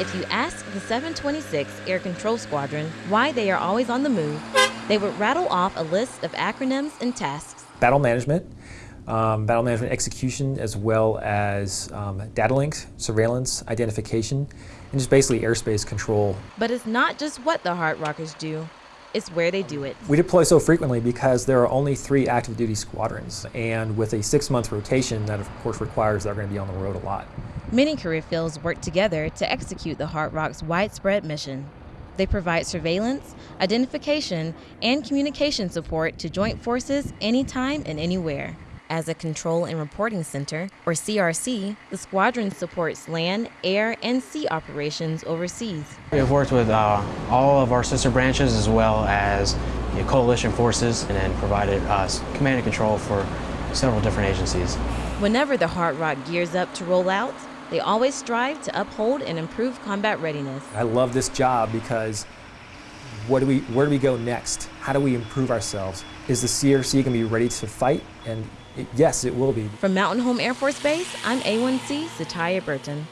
If you ask the 726 Air Control Squadron why they are always on the move, they would rattle off a list of acronyms and tasks. Battle management, um, battle management execution, as well as um, data links, surveillance, identification, and just basically airspace control. But it's not just what the Hard Rockers do, it's where they do it. We deploy so frequently because there are only three active duty squadrons, and with a six month rotation, that of course requires they're going to be on the road a lot. Many career fields work together to execute the Hard Rock's widespread mission. They provide surveillance, identification, and communication support to joint forces anytime and anywhere. As a control and reporting center, or CRC, the squadron supports land, air, and sea operations overseas. We have worked with uh, all of our sister branches as well as the coalition forces and then provided us command and control for several different agencies. Whenever the Heart Rock gears up to roll out, they always strive to uphold and improve combat readiness. I love this job because what do we, where do we go next? How do we improve ourselves? Is the CRC going to be ready to fight? And it, yes, it will be. From Mountain Home Air Force Base, I'm A1C Satya Burton.